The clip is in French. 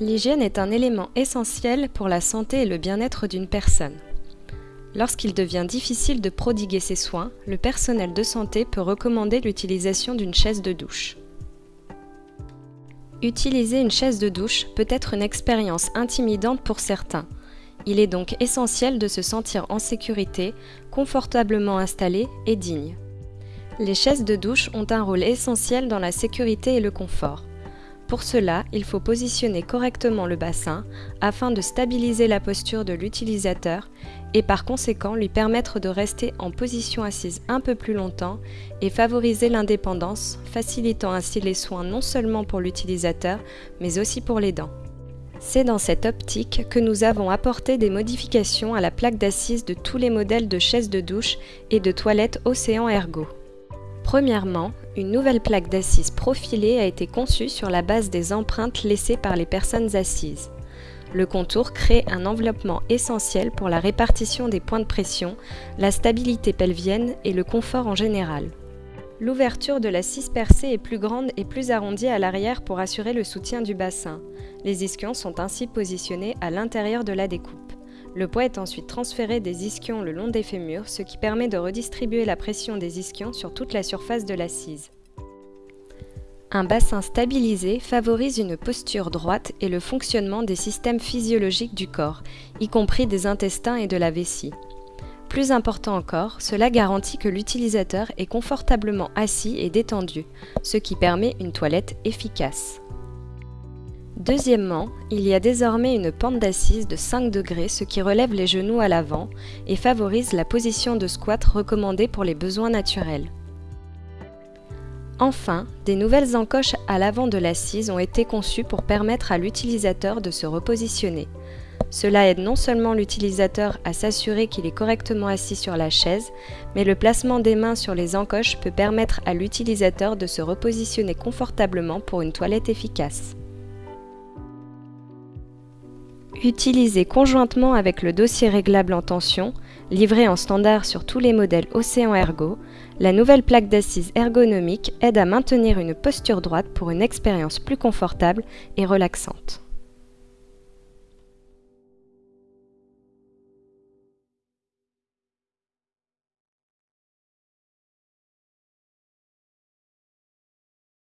L'hygiène est un élément essentiel pour la santé et le bien-être d'une personne. Lorsqu'il devient difficile de prodiguer ces soins, le personnel de santé peut recommander l'utilisation d'une chaise de douche. Utiliser une chaise de douche peut être une expérience intimidante pour certains. Il est donc essentiel de se sentir en sécurité, confortablement installé et digne. Les chaises de douche ont un rôle essentiel dans la sécurité et le confort. Pour cela, il faut positionner correctement le bassin afin de stabiliser la posture de l'utilisateur et par conséquent lui permettre de rester en position assise un peu plus longtemps et favoriser l'indépendance, facilitant ainsi les soins non seulement pour l'utilisateur mais aussi pour les dents. C'est dans cette optique que nous avons apporté des modifications à la plaque d'assise de tous les modèles de chaises de douche et de toilettes Océan Ergo. Premièrement, une nouvelle plaque d'assises profilée a été conçue sur la base des empreintes laissées par les personnes assises. Le contour crée un enveloppement essentiel pour la répartition des points de pression, la stabilité pelvienne et le confort en général. L'ouverture de l'assise percée est plus grande et plus arrondie à l'arrière pour assurer le soutien du bassin. Les ischions sont ainsi positionnés à l'intérieur de la découpe. Le poids est ensuite transféré des ischions le long des fémurs, ce qui permet de redistribuer la pression des ischions sur toute la surface de l'assise. Un bassin stabilisé favorise une posture droite et le fonctionnement des systèmes physiologiques du corps, y compris des intestins et de la vessie. Plus important encore, cela garantit que l'utilisateur est confortablement assis et détendu, ce qui permet une toilette efficace. Deuxièmement, il y a désormais une pente d'assise de 5 degrés, ce qui relève les genoux à l'avant et favorise la position de squat recommandée pour les besoins naturels. Enfin, des nouvelles encoches à l'avant de l'assise ont été conçues pour permettre à l'utilisateur de se repositionner. Cela aide non seulement l'utilisateur à s'assurer qu'il est correctement assis sur la chaise, mais le placement des mains sur les encoches peut permettre à l'utilisateur de se repositionner confortablement pour une toilette efficace. Utilisé conjointement avec le dossier réglable en tension, livré en standard sur tous les modèles Océan Ergo, la nouvelle plaque d'assise ergonomique aide à maintenir une posture droite pour une expérience plus confortable et relaxante.